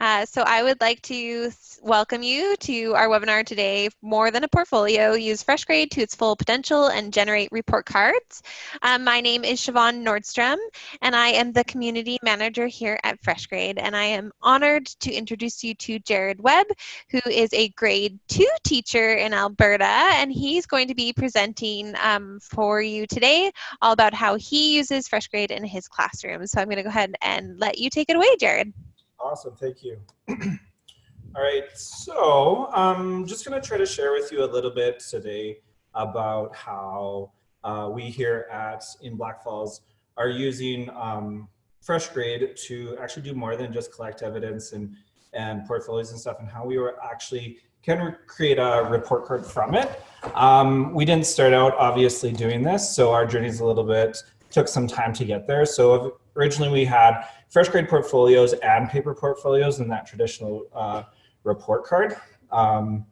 Uh, so I would like to welcome you to our webinar today, More Than a Portfolio, Use FreshGrade to its full potential and generate report cards. Um, my name is Siobhan Nordstrom, and I am the community manager here at FreshGrade, and I am honored to introduce you to Jared Webb, who is a grade two teacher in Alberta, and he's going to be presenting um, for you today all about how he uses FreshGrade in his classroom. So I'm gonna go ahead and let you take it away, Jared. Awesome, thank you. All right, so I'm um, just gonna try to share with you a little bit today about how uh, we here at in Blackfalds are using um, FreshGrade to actually do more than just collect evidence and, and portfolios and stuff and how we were actually can create a report card from it. Um, we didn't start out obviously doing this, so our journey's a little bit, took some time to get there. So originally we had FreshGrade portfolios and paper portfolios in that traditional uh, report card. Um,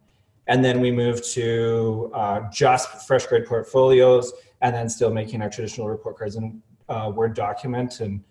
and then we moved to uh, just FreshGrade portfolios and then still making our traditional report cards in uh, Word document and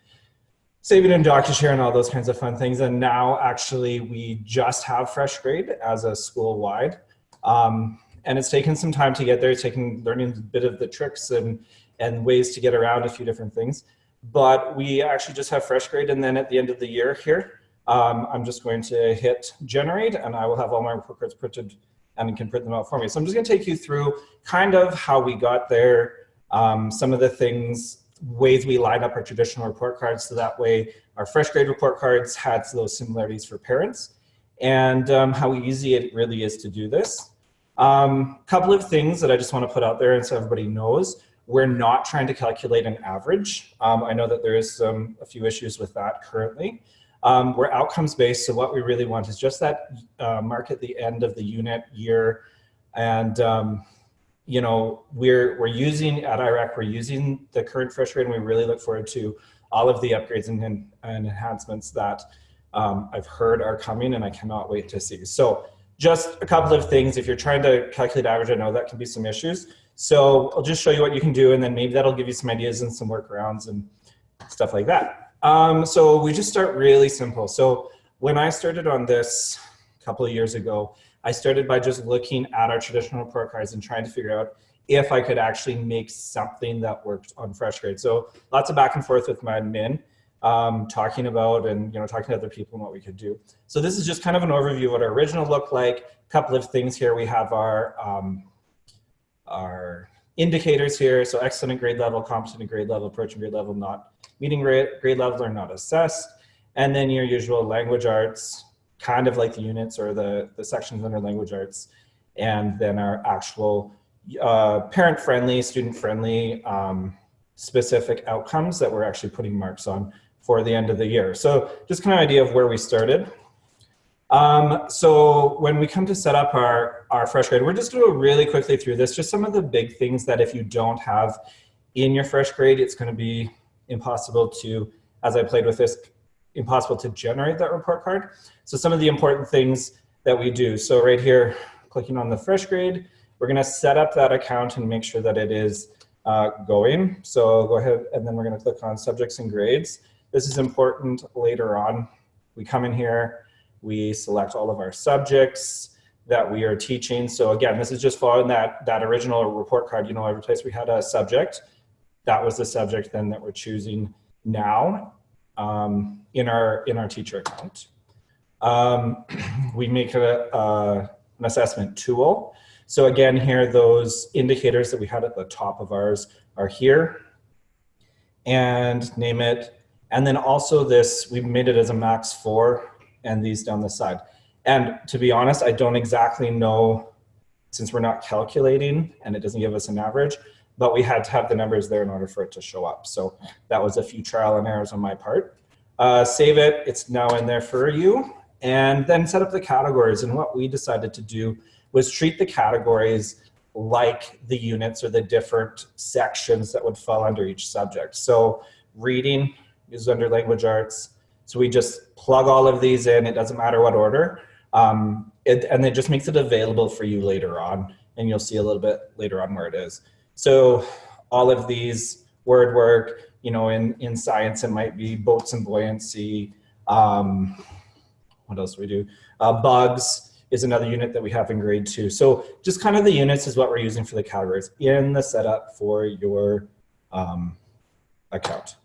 saving in DocuShare and all those kinds of fun things. And now actually we just have FreshGrade as a school-wide. Um, and it's taken some time to get there, it's taken learning a bit of the tricks and, and ways to get around a few different things but we actually just have FreshGrade and then at the end of the year here, um, I'm just going to hit generate and I will have all my report cards printed and can print them out for me. So I'm just gonna take you through kind of how we got there, um, some of the things, ways we line up our traditional report cards so that way our FreshGrade report cards had those similarities for parents and um, how easy it really is to do this. A um, couple of things that I just wanna put out there and so everybody knows. We're not trying to calculate an average. Um, I know that there is some, a few issues with that currently. Um, we're outcomes based, so what we really want is just that uh, mark at the end of the unit year. And, um, you know, we're, we're using, at IRAC, we're using the current FreshGrade and we really look forward to all of the upgrades and, and enhancements that um, I've heard are coming and I cannot wait to see. So just a couple of things, if you're trying to calculate average, I know that can be some issues. So I'll just show you what you can do and then maybe that'll give you some ideas and some workarounds and stuff like that. Um, so we just start really simple. So when I started on this a couple of years ago, I started by just looking at our traditional report cards and trying to figure out if I could actually make something that worked on FreshGrade. So lots of back and forth with my admin, um, talking about and you know talking to other people and what we could do. So this is just kind of an overview of what our original looked like. A couple of things here. We have our um, our indicators here. So excellent grade level, competent grade level, approaching grade level, not meeting grade, grade level or not assessed. And then your usual language arts, kind of like the units or the, the sections under language arts. And then our actual uh, parent friendly, student friendly, um, specific outcomes that we're actually putting marks on for the end of the year. So just kind of idea of where we started. Um, so when we come to set up our, our fresh grade, we're just gonna go really quickly through this, just some of the big things that if you don't have in your fresh grade, it's gonna be impossible to, as I played with this, impossible to generate that report card. So some of the important things that we do. So right here, clicking on the fresh grade, we're gonna set up that account and make sure that it is uh, going. So go ahead and then we're gonna click on subjects and grades. This is important later on. We come in here, we select all of our subjects that we are teaching. So again, this is just following that, that original report card. You know, every place we had a subject, that was the subject then that we're choosing now um, in, our, in our teacher account. Um, we make a, a, an assessment tool. So again, here, those indicators that we had at the top of ours are here and name it. And then also this, we made it as a max four and these down the side. And to be honest, I don't exactly know, since we're not calculating and it doesn't give us an average, but we had to have the numbers there in order for it to show up. So that was a few trial and errors on my part. Uh, save it, it's now in there for you. And then set up the categories. And what we decided to do was treat the categories like the units or the different sections that would fall under each subject. So reading is under language arts, so we just plug all of these in, it doesn't matter what order, um, it, and it just makes it available for you later on, and you'll see a little bit later on where it is. So all of these word work, you know, in, in science, it might be boats and buoyancy, um, what else do we do? Uh, bugs is another unit that we have in grade two. So just kind of the units is what we're using for the categories in the setup for your um, account.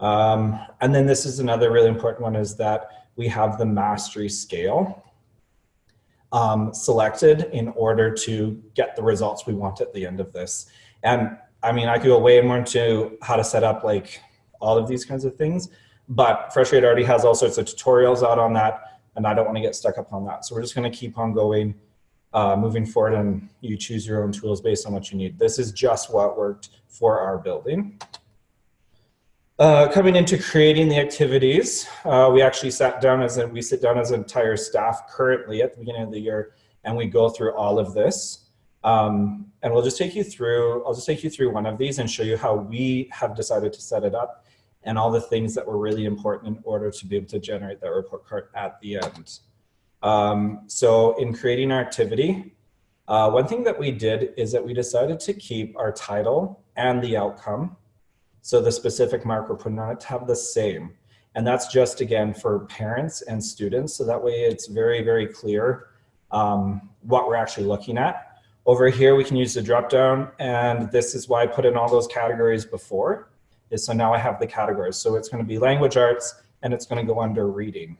Um, and then this is another really important one is that we have the mastery scale um, selected in order to get the results we want at the end of this. And I mean, I could go way more into how to set up like all of these kinds of things, but Freshgrade already has all sorts of tutorials out on that, and I don't want to get stuck up on that. So we're just going to keep on going, uh, moving forward, and you choose your own tools based on what you need. This is just what worked for our building. Uh, coming into creating the activities, uh, we actually sat down as a, we sit down as an entire staff currently at the beginning of the year, and we go through all of this. Um, and we'll just take you through, I'll just take you through one of these and show you how we have decided to set it up and all the things that were really important in order to be able to generate that report card at the end. Um, so in creating our activity, uh, one thing that we did is that we decided to keep our title and the outcome so the specific marker it to have the same. And that's just again for parents and students. So that way it's very, very clear um, what we're actually looking at. Over here, we can use the drop down and this is why I put in all those categories before is so now I have the categories. So it's gonna be language arts and it's gonna go under reading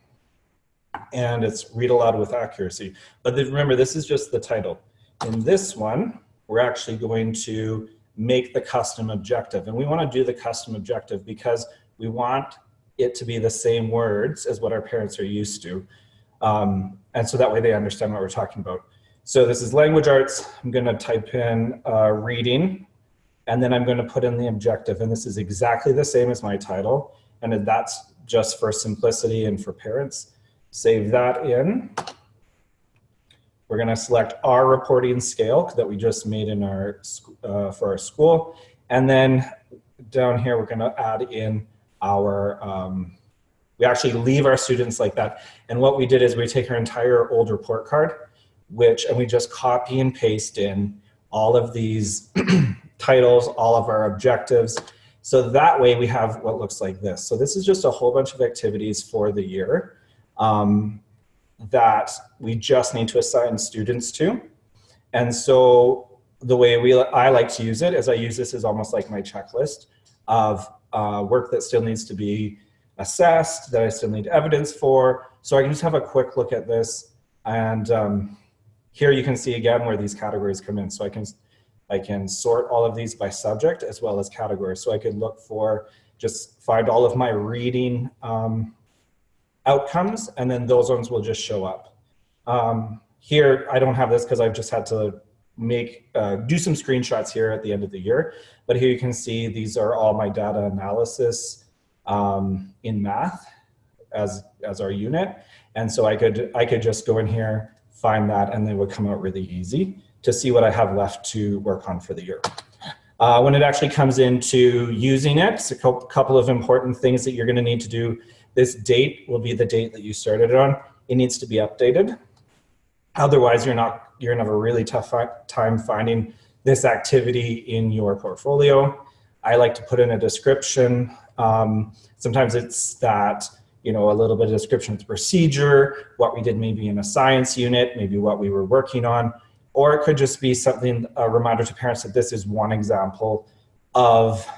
and it's read aloud with accuracy. But remember, this is just the title. In this one, we're actually going to make the custom objective. And we want to do the custom objective because we want it to be the same words as what our parents are used to. Um, and so that way they understand what we're talking about. So this is language arts. I'm going to type in uh, reading, and then I'm going to put in the objective. And this is exactly the same as my title. And that's just for simplicity and for parents. Save that in. We're going to select our reporting scale that we just made in our uh, for our school. And then down here, we're going to add in our, um, we actually leave our students like that. And what we did is we take our entire old report card, which, and we just copy and paste in all of these titles, all of our objectives. So that way we have what looks like this. So this is just a whole bunch of activities for the year. Um, that we just need to assign students to. And so the way we, I like to use it is I use this as almost like my checklist of uh, work that still needs to be assessed, that I still need evidence for. So I can just have a quick look at this. And um, here you can see again where these categories come in. So I can, I can sort all of these by subject as well as categories. So I could look for, just find all of my reading um, outcomes, and then those ones will just show up. Um, here, I don't have this because I've just had to make uh, do some screenshots here at the end of the year. But here you can see these are all my data analysis um, in math as as our unit. And so I could I could just go in here, find that, and they would come out really easy to see what I have left to work on for the year. Uh, when it actually comes into using it, a couple of important things that you're going to need to do this date will be the date that you started it on. It needs to be updated. Otherwise, you're not you're gonna have a really tough time finding this activity in your portfolio. I like to put in a description. Um, sometimes it's that you know a little bit of description of the procedure, what we did maybe in a science unit, maybe what we were working on, or it could just be something a reminder to parents that this is one example of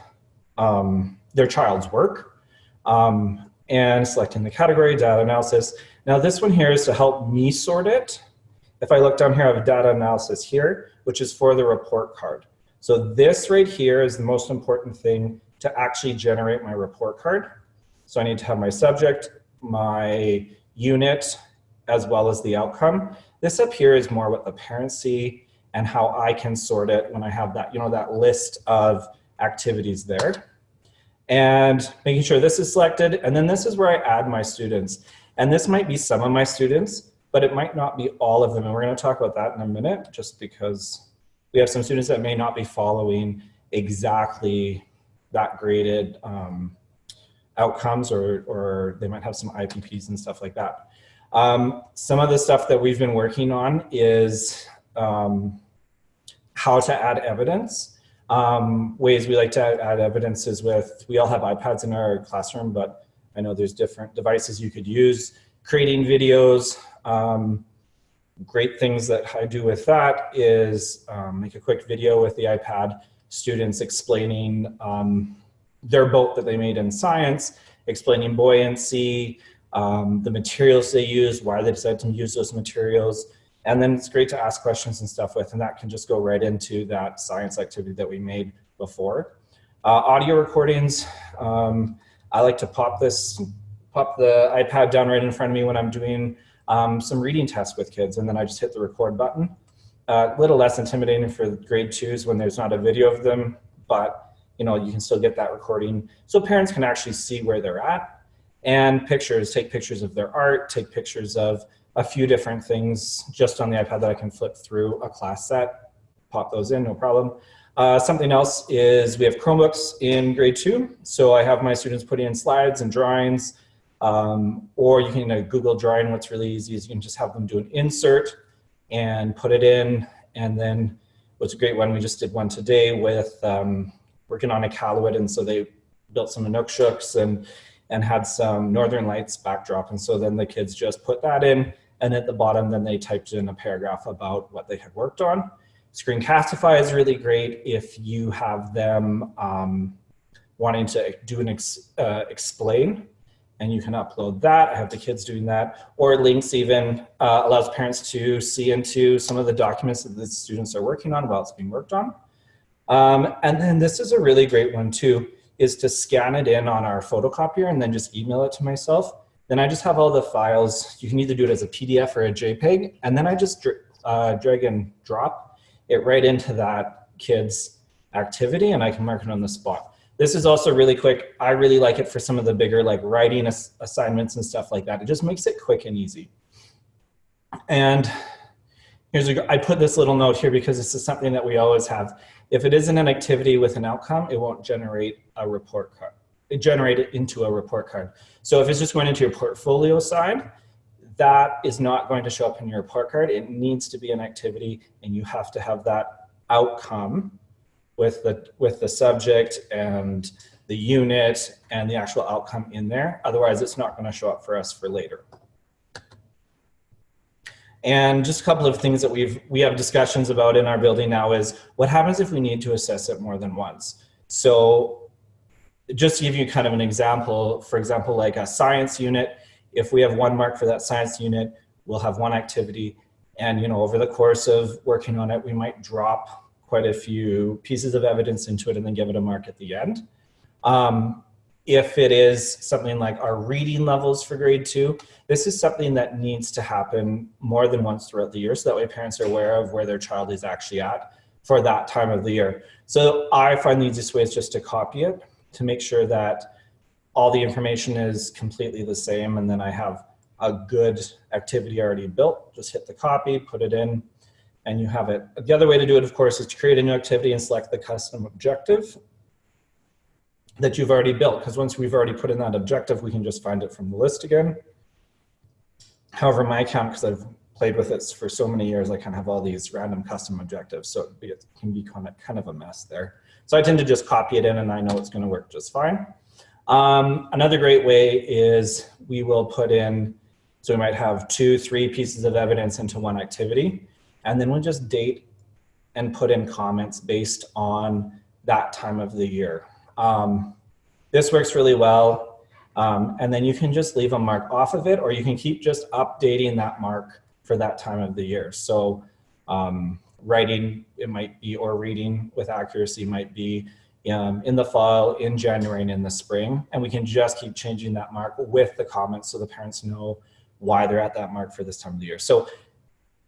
um, their child's work. Um, and selecting the category, data analysis. Now this one here is to help me sort it. If I look down here, I have data analysis here, which is for the report card. So this right here is the most important thing to actually generate my report card. So I need to have my subject, my unit, as well as the outcome. This up here is more what the parents see and how I can sort it when I have that, you know, that list of activities there and making sure this is selected. And then this is where I add my students. And this might be some of my students, but it might not be all of them. And we're gonna talk about that in a minute, just because we have some students that may not be following exactly that graded um, outcomes or, or they might have some IPPs and stuff like that. Um, some of the stuff that we've been working on is um, how to add evidence. Um, ways we like to add evidence is with, we all have iPads in our classroom, but I know there's different devices you could use. creating videos. Um, great things that I do with that is um, make a quick video with the iPad, students explaining um, their boat that they made in science, explaining buoyancy, um, the materials they use, why they decided to use those materials. And then it's great to ask questions and stuff with, and that can just go right into that science activity that we made before. Uh, audio recordings, um, I like to pop this, pop the iPad down right in front of me when I'm doing um, some reading tests with kids, and then I just hit the record button. A uh, little less intimidating for grade twos when there's not a video of them, but you know you can still get that recording so parents can actually see where they're at. And pictures, take pictures of their art, take pictures of a few different things just on the iPad that I can flip through a class set, pop those in, no problem. Uh, something else is we have Chromebooks in grade two. So I have my students putting in slides and drawings, um, or you can Google drawing. What's really easy is you can just have them do an insert and put it in. And then what's a great one, we just did one today with um, working on Iqaluit. And so they built some Inuksuks and, and had some Northern Lights backdrop. And so then the kids just put that in. And at the bottom, then they typed in a paragraph about what they had worked on. Screencastify is really great if you have them um, wanting to do an ex, uh, explain and you can upload that. I have the kids doing that. Or links even uh, allows parents to see into some of the documents that the students are working on while it's being worked on. Um, and then this is a really great one too, is to scan it in on our photocopier and then just email it to myself. Then I just have all the files. You can either do it as a PDF or a JPEG. And then I just uh, drag and drop it right into that kid's activity and I can mark it on the spot. This is also really quick. I really like it for some of the bigger like writing ass assignments and stuff like that. It just makes it quick and easy. And here's a, I put this little note here because this is something that we always have. If it isn't an activity with an outcome, it won't generate a report card. Generate it into a report card. So if it's just going into your portfolio side, that is not going to show up in your report card. It needs to be an activity and you have to have that outcome with the, with the subject and the unit and the actual outcome in there. Otherwise, it's not going to show up for us for later. And just a couple of things that we've we have discussions about in our building now is what happens if we need to assess it more than once. So just to give you kind of an example, for example, like a science unit, if we have one mark for that science unit, we'll have one activity. And you know, over the course of working on it, we might drop quite a few pieces of evidence into it and then give it a mark at the end. Um, if it is something like our reading levels for grade two, this is something that needs to happen more than once throughout the year so that way parents are aware of where their child is actually at for that time of the year. So I find the easiest way is just to copy it to make sure that all the information is completely the same and then I have a good activity already built. Just hit the copy, put it in, and you have it. The other way to do it, of course, is to create a new activity and select the custom objective that you've already built. Because once we've already put in that objective, we can just find it from the list again. However, my account, because I've played with it for so many years, I kind of have all these random custom objectives. So it can be kind of, kind of a mess there. So I tend to just copy it in and I know it's going to work just fine. Um, another great way is we will put in, so we might have two, three pieces of evidence into one activity, and then we'll just date and put in comments based on that time of the year. Um, this works really well. Um, and then you can just leave a mark off of it, or you can keep just updating that mark for that time of the year. So um, writing, it might be, or reading with accuracy might be um, in the fall, in January, and in the spring. And we can just keep changing that mark with the comments so the parents know why they're at that mark for this time of the year. So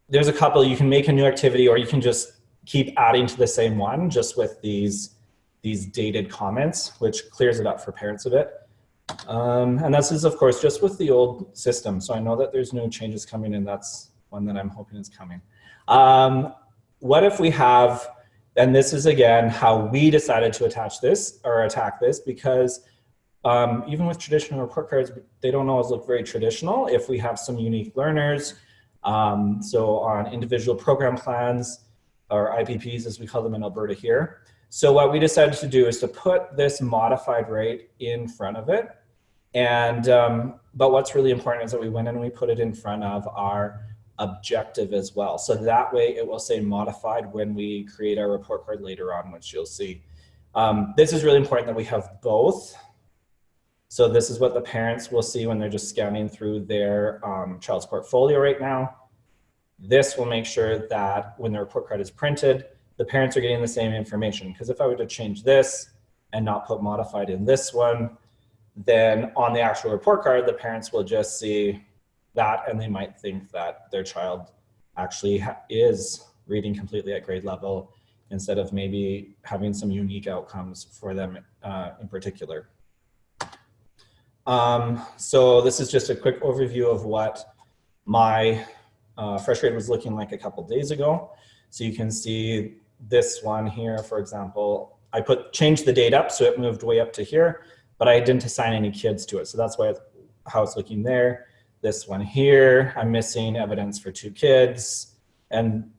there's a couple, you can make a new activity or you can just keep adding to the same one just with these, these dated comments, which clears it up for parents a bit. Um, and this is, of course, just with the old system. So I know that there's no changes coming and that's one that I'm hoping is coming. Um, what if we have and this is again how we decided to attach this or attack this because um, even with traditional report cards, they don't always look very traditional if we have some unique learners. Um, so on individual program plans or IPPs as we call them in Alberta here. So what we decided to do is to put this modified rate in front of it And, um, but what's really important is that we went and we put it in front of our objective as well. So that way it will say modified when we create our report card later on, which you'll see. Um, this is really important that we have both. So this is what the parents will see when they're just scanning through their um, child's portfolio right now. This will make sure that when the report card is printed, the parents are getting the same information. Because if I were to change this and not put modified in this one, then on the actual report card, the parents will just see that and they might think that their child actually is reading completely at grade level instead of maybe having some unique outcomes for them uh, in particular. Um, so this is just a quick overview of what my uh, fresh grade was looking like a couple days ago. So you can see this one here, for example, I put changed the date up so it moved way up to here, but I didn't assign any kids to it. So that's why it's, how it's looking there. This one here, I'm missing evidence for two kids and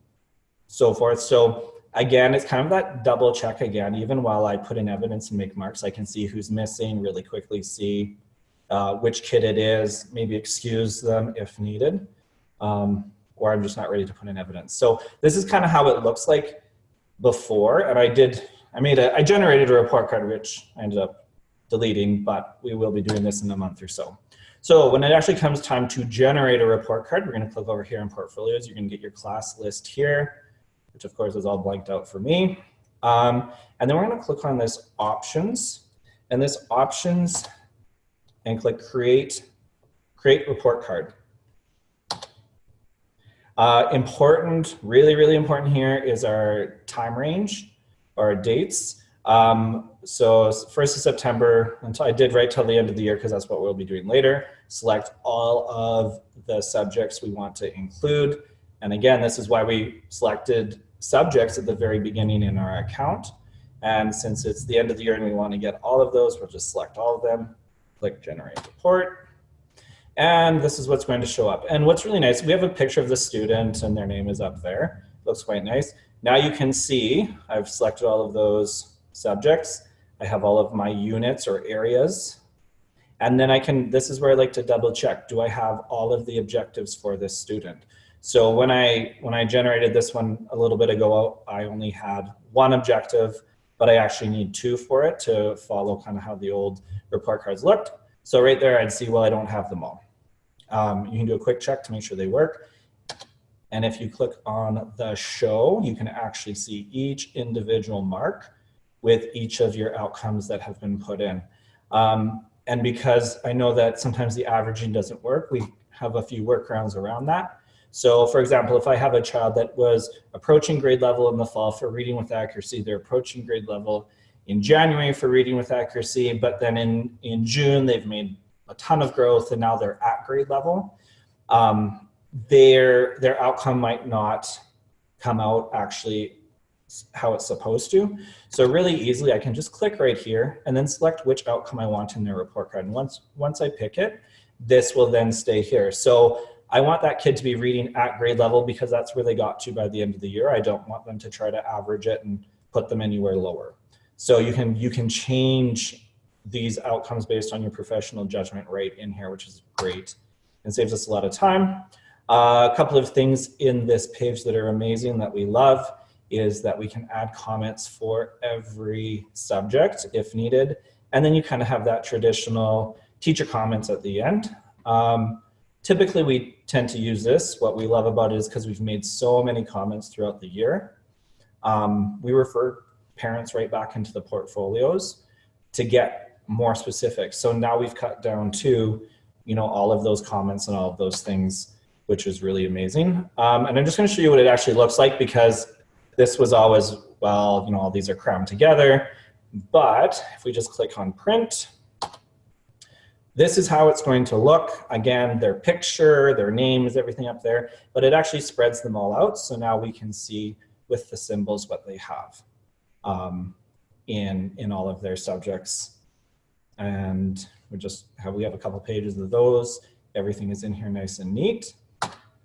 so forth. So again, it's kind of that double check again, even while I put in evidence and make marks, I can see who's missing, really quickly see uh, which kid it is, maybe excuse them if needed, um, or I'm just not ready to put in evidence. So this is kind of how it looks like before. And I did, I made a, I generated a report card, which I ended up deleting, but we will be doing this in a month or so. So when it actually comes time to generate a report card, we're gonna click over here in portfolios. You're gonna get your class list here, which of course is all blanked out for me. Um, and then we're gonna click on this options. And this options and click create, create report card. Uh, important, really, really important here is our time range or dates. Um, so 1st of September, until I did right till the end of the year because that's what we'll be doing later. Select all of the subjects we want to include. And again, this is why we selected subjects at the very beginning in our account. And since it's the end of the year and we want to get all of those, we'll just select all of them click generate report. And this is what's going to show up. And what's really nice, we have a picture of the student and their name is up there. Looks quite nice. Now you can see I've selected all of those subjects. I have all of my units or areas. And then I can, this is where I like to double check. Do I have all of the objectives for this student? So when I, when I generated this one a little bit ago, I only had one objective but I actually need two for it to follow kind of how the old report cards looked. So right there, I'd see, well, I don't have them all. Um, you can do a quick check to make sure they work. And if you click on the show, you can actually see each individual mark with each of your outcomes that have been put in. Um, and because I know that sometimes the averaging doesn't work, we have a few workarounds around that. So for example, if I have a child that was approaching grade level in the fall for reading with accuracy, they're approaching grade level in January for reading with accuracy, but then in, in June, they've made a ton of growth and now they're at grade level. Um, their, their outcome might not come out actually how it's supposed to. So really easily, I can just click right here and then select which outcome I want in the report card. And once, once I pick it, this will then stay here. So I want that kid to be reading at grade level because that's where they got to by the end of the year. I don't want them to try to average it and put them anywhere lower. So you can, you can change these outcomes based on your professional judgment right in here, which is great and saves us a lot of time. Uh, a couple of things in this page that are amazing that we love is that we can add comments for every subject if needed. And then you kind of have that traditional teacher comments at the end. Um, Typically, we tend to use this. What we love about it is because we've made so many comments throughout the year. Um, we refer parents right back into the portfolios to get more specific. So now we've cut down to, you know, all of those comments and all of those things, which is really amazing. Um, and I'm just going to show you what it actually looks like because this was always, well, you know, all these are crammed together. But if we just click on print, this is how it's going to look. Again, their picture, their name is everything up there, but it actually spreads them all out. So now we can see with the symbols what they have um, in, in all of their subjects. And we just have, we have a couple pages of those. Everything is in here nice and neat.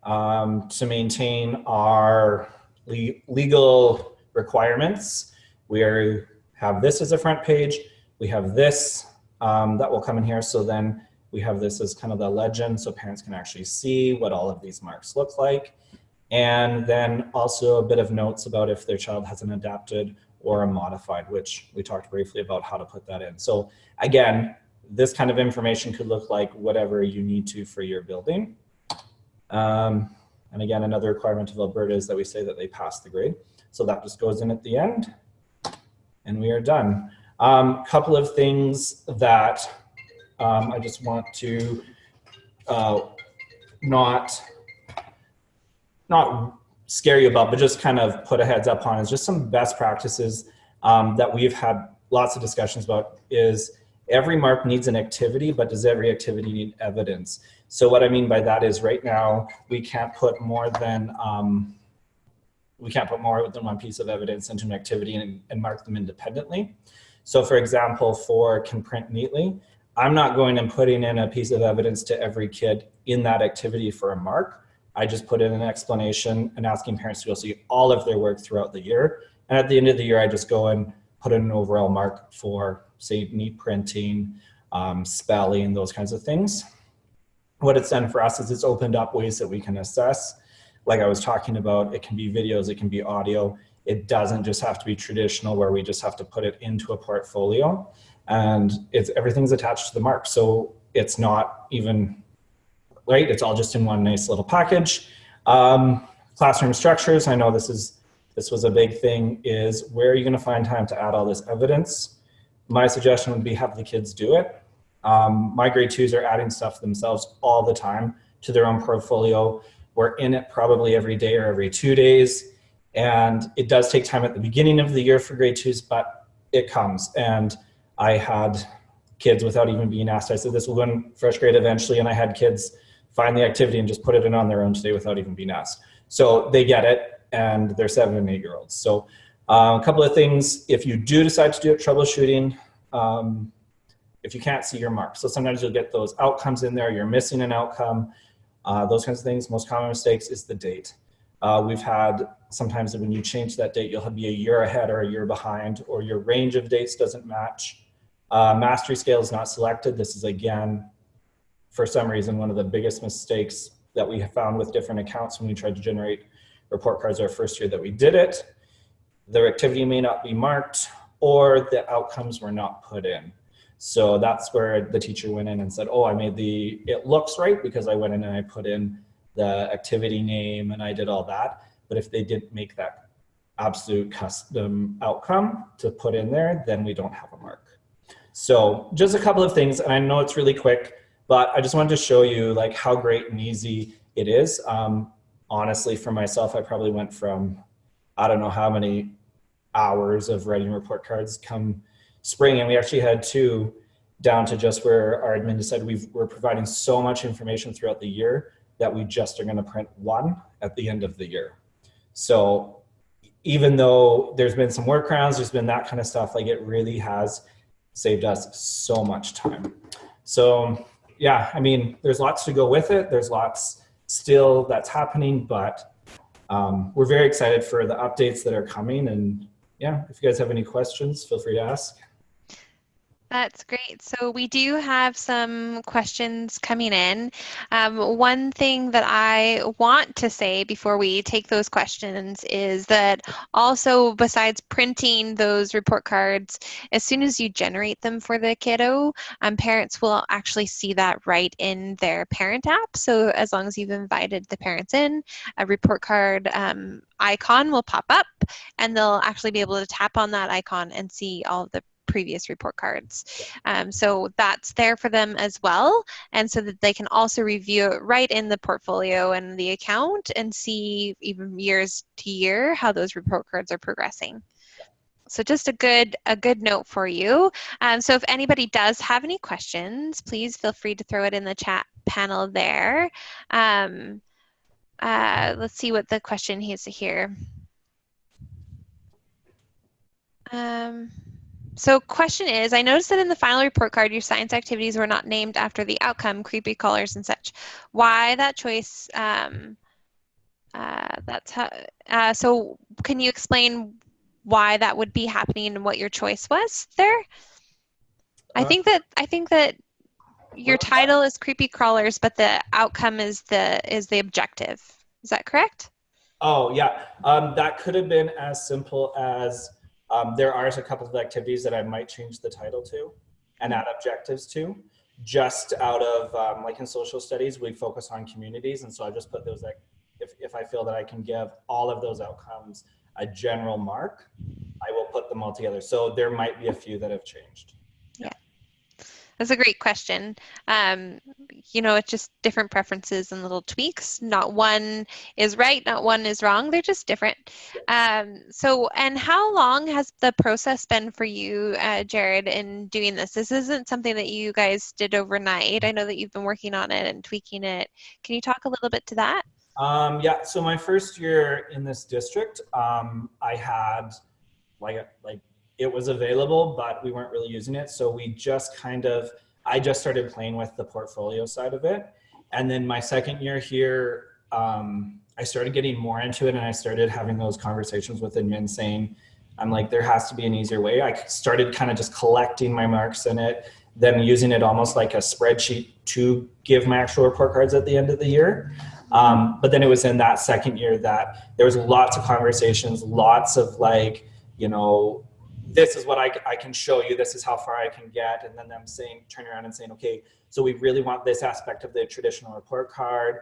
Um, to maintain our le legal requirements, we are, have this as a front page. We have this um, that will come in here. So then we have this as kind of the legend so parents can actually see what all of these marks look like. And then also a bit of notes about if their child has an adapted or a modified, which we talked briefly about how to put that in. So again, this kind of information could look like whatever you need to for your building. Um, and again, another requirement of Alberta is that we say that they pass the grade. So that just goes in at the end and we are done. A um, couple of things that um, I just want to uh, not, not scare you about, but just kind of put a heads up on is just some best practices um, that we've had lots of discussions about is every mark needs an activity, but does every activity need evidence? So what I mean by that is right now we can't put more than um, we can't put more than one piece of evidence into an activity and, and mark them independently. So for example, for can print neatly, I'm not going and putting in a piece of evidence to every kid in that activity for a mark. I just put in an explanation and asking parents to go see all of their work throughout the year. And at the end of the year, I just go and put in an overall mark for say neat printing, um, spelling, those kinds of things. What it's done for us is it's opened up ways that we can assess. Like I was talking about, it can be videos, it can be audio. It doesn't just have to be traditional where we just have to put it into a portfolio and it's everything's attached to the mark. So it's not even, right? It's all just in one nice little package. Um, classroom structures, I know this is this was a big thing, is where are you gonna find time to add all this evidence? My suggestion would be have the kids do it. Um, my grade twos are adding stuff themselves all the time to their own portfolio. We're in it probably every day or every two days. And it does take time at the beginning of the year for grade twos, but it comes. And I had kids without even being asked. I said, this will go in FreshGrade eventually. And I had kids find the activity and just put it in on their own today without even being asked. So they get it and they're seven and eight year olds. So uh, a couple of things, if you do decide to do it, troubleshooting, um, if you can't see your mark. So sometimes you'll get those outcomes in there, you're missing an outcome, uh, those kinds of things. Most common mistakes is the date. Uh, we've had sometimes when you change that date, you'll be a year ahead or a year behind, or your range of dates doesn't match. Uh, mastery scale is not selected. This is again, for some reason, one of the biggest mistakes that we have found with different accounts when we tried to generate report cards our first year that we did it. Their activity may not be marked or the outcomes were not put in. So that's where the teacher went in and said, oh, I made the, it looks right because I went in and I put in the activity name and I did all that. But if they didn't make that absolute custom outcome to put in there, then we don't have a mark. So just a couple of things, and I know it's really quick, but I just wanted to show you like how great and easy it is. Um, honestly, for myself, I probably went from, I don't know how many hours of writing report cards come spring. And we actually had two down to just where our admin said we are providing so much information throughout the year that we just are going to print one at the end of the year. So even though there's been some workarounds, there's been that kind of stuff, like it really has saved us so much time. So yeah, I mean, there's lots to go with it. There's lots still that's happening, but um, we're very excited for the updates that are coming. And yeah, if you guys have any questions, feel free to ask. That's great. So we do have some questions coming in. Um, one thing that I want to say before we take those questions is that also besides printing those report cards, as soon as you generate them for the kiddo, um, parents will actually see that right in their parent app. So as long as you've invited the parents in, a report card um, icon will pop up and they'll actually be able to tap on that icon and see all the previous report cards. Um, so that's there for them as well. And so that they can also review it right in the portfolio and the account and see even years to year how those report cards are progressing. So just a good a good note for you. Um, so if anybody does have any questions, please feel free to throw it in the chat panel there. Um, uh, let's see what the question is here. Um, so question is, I noticed that in the final report card, your science activities were not named after the outcome, creepy crawlers and such. Why that choice? Um, uh, that's how, uh, so can you explain why that would be happening and what your choice was there? I Uh, think that I think that your title is creepy crawlers, but the outcome is the is the objective. Is that correct? Oh yeah, um, that could have been as simple as um, there are a couple of activities that I might change the title to and add objectives to. Just out of um, like in social studies, we focus on communities, and so I just put those like if if I feel that I can give all of those outcomes a general mark, I will put them all together. So there might be a few that have changed. That's a great question. Um, you know, it's just different preferences and little tweaks. Not one is right, not one is wrong. They're just different. Um, so, and how long has the process been for you, uh, Jared, in doing this? This isn't something that you guys did overnight. I know that you've been working on it and tweaking it. Can you talk a little bit to that? Um, yeah, so my first year in this district, um, I had like like it was available, but we weren't really using it. So we just kind of, I just started playing with the portfolio side of it. And then my second year here, um, I started getting more into it and I started having those conversations with admin saying, I'm like, there has to be an easier way. I started kind of just collecting my marks in it, then using it almost like a spreadsheet to give my actual report cards at the end of the year. Um, but then it was in that second year that there was lots of conversations, lots of like, you know, this is what I, I can show you. This is how far I can get. And then them saying, turning around and saying, okay, so we really want this aspect of the traditional report card.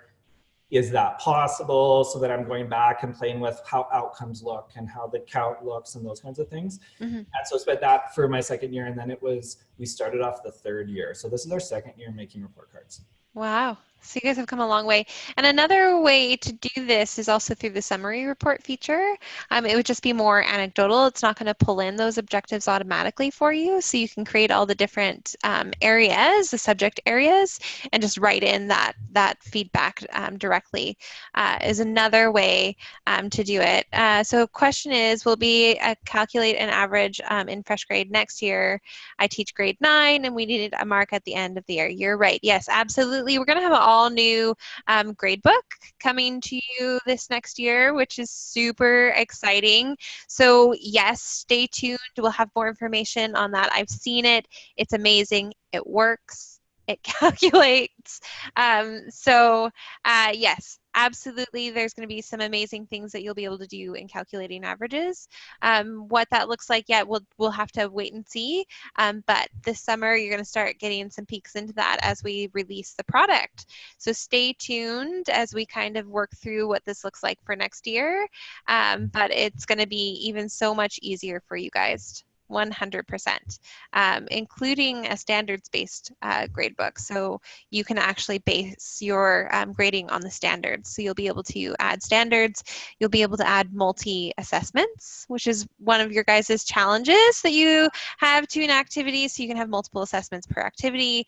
Is that possible? So that I'm going back and playing with how outcomes look and how the count looks and those kinds of things. Mm-hmm. And so I spent that for my second year. And then it was, we started off the third year. So this is our second year making report cards. Wow. So you guys have come a long way. And another way to do this is also through the summary report feature. Um, it would just be more anecdotal. It's not going to pull in those objectives automatically for you. So you can create all the different um, areas, the subject areas, and just write in that, that feedback um, directly uh, is another way um, to do it. Uh, so question is, will be uh, calculate an average um, in fresh grade next year. I teach grade nine and we needed a mark at the end of the year. You're right. Yes, absolutely. We're going to have an all new um, gradebook coming to you this next year, which is super exciting. So, yes, stay tuned. We'll have more information on that. I've seen it, it's amazing, it works, it calculates. Um, so, uh, yes, absolutely there's going to be some amazing things that you'll be able to do in calculating averages. Um, what that looks like yet we'll, we'll have to wait and see. Um, but this summer you're going to start getting some peeks into that as we release the product. So stay tuned as we kind of work through what this looks like for next year. Um, but it's going to be even so much easier for you guys 100%, um, including a standards-based uh, gradebook. So you can actually base your um, grading on the standards. So you'll be able to add standards. You'll be able to add multi-assessments, which is one of your guys' challenges that you have to an activity. So you can have multiple assessments per activity.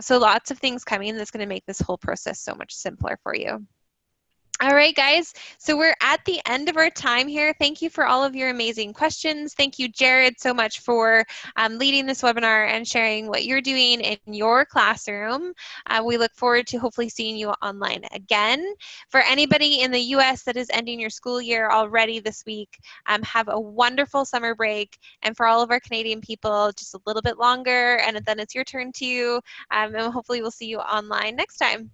So lots of things coming that's going to make this whole process so much simpler for you. All right, guys. So we're at the end of our time here. Thank you for all of your amazing questions. Thank you, Jared, so much for um, leading this webinar and sharing what you're doing in your classroom. Uh, we look forward to hopefully seeing you online again. For anybody in the U.S. that is ending your school year already this week, um, have a wonderful summer break. And for all of our Canadian people, just a little bit longer, and then it's your turn too. Um, and hopefully we'll see you online next time.